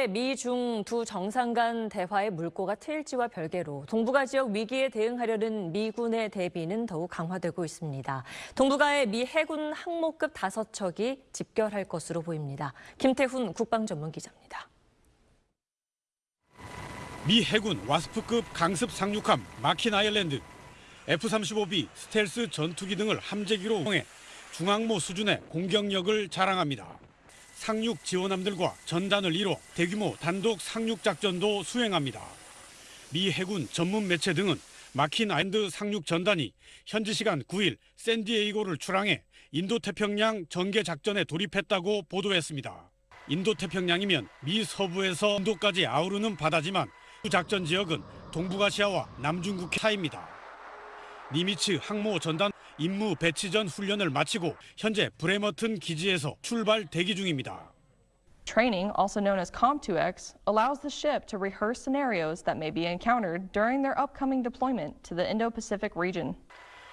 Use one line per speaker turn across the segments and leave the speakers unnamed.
어제 미중 두 정상 간 대화의 물꼬가 트일지와 별개로 동북아 지역 위기에 대응하려는 미군의 대비는 더욱 강화되고 있습니다. 동북아의 미 해군 항모급 다섯 척이 집결할 것으로 보입니다. 김태훈 국방전문기자입니다.
미 해군 와스프급 강습 상륙함 마킨 아일랜드, F-35B 스텔스 전투기 등을 함재기로 이용해 중항모 수준의 공격력을 자랑합니다. 상륙 지원함들과 전단을 이뤄 대규모 단독 상륙 작전도 수행합니다. 미 해군 전문 매체 등은 마킨 아일랜드 상륙 전단이 현지 시간 9일 샌디에이고를 출항해 인도태평양 전개 작전에 돌입했다고 보도했습니다. 인도태평양이면 미 서부에서 인도까지 아우르는 바다지만 작전 지역은 동북아시아와 남중국 사이입니다. 니미츠 항모 전단 임무 배치 전 훈련을 마치고 현재 브레머튼 기지에서 출발 대기 중입니다.
Training, also known as COMPTUEX, allows the ship to rehearse scenarios that may be encountered during their upcoming deployment to the Indo-Pacific region.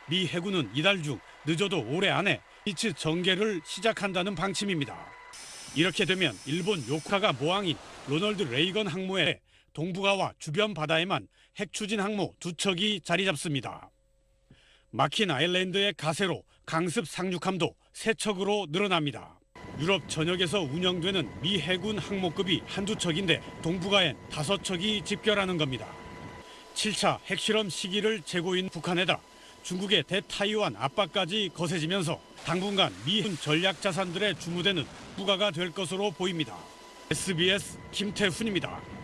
미 해군은 이달 중 늦어도 올해 안에 니미츠 전개를 시작한다는 방침입니다. 이렇게 되면 일본 요코스카가 모항인 로널드 레이건 항모에 동북아와 주변 바다에만 핵 추진 항모 두 척이 자리 잡습니다. 마킨 아일랜드의 가세로 강습 상륙함도 세 척으로 늘어납니다. 유럽 전역에서 운영되는 미 해군 항모급이 한두 척인데 동북아엔 다섯 척이 집결하는 겁니다. 7차 핵실험 시기를 재고인 북한에다 중국의 대타이완 압박까지 거세지면서 당분간 미군 전략 자산들의 주무대는 부가가 될 것으로 보입니다. SBS 김태훈입니다.